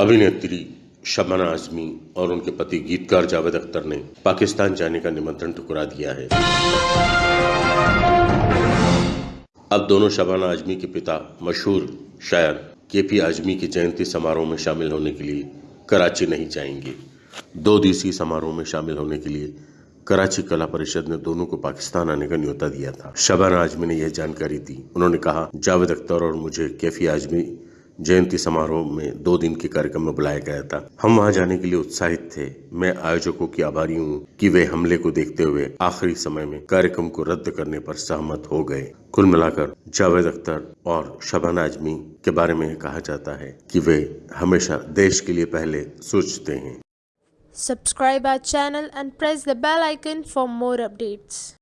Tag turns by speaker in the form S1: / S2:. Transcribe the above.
S1: अभिनेत्री शबाना आजमी और उनके पति गीतकार जावेद अख्तर ने पाकिस्तान जाने का निमंत्रण ठुकरा दिया है। अब दोनों शबाना आजमी के पिता मशहूर शायर के पी आजमी की जयंती समारोह में शामिल होने के लिए कराची नहीं जाएँगे। दो दिवसीय समारोह में शामिल होने के लिए कराची कला परिषद ने दोनों को पाकिस्तान आने का न्योता दिया था। शबाना आजमी ने यह जानकारी दी। उन्होंने कहा, जावेद अख्तर और मुझे कैफी आजमी जयंती समारोह में दो दिन के कार्यक्रम में बुलाया गया था। हम वहाँ जाने के लिए उत्साहित थे। मैं आयोजकों की आभारी हूँ कि वे हमले को देखते हुए आखिरी समय में कार्यक्रम को रद्द करने पर सहमत हो गए। कुल मिलाकर जावेद अख्तर और शबाना आजमी के बारे में कहा जाता है कि वे हमेशा देश के लिए पहले सोचते हैं।
S2: Subscribe our channel and press the bell icon for more updates.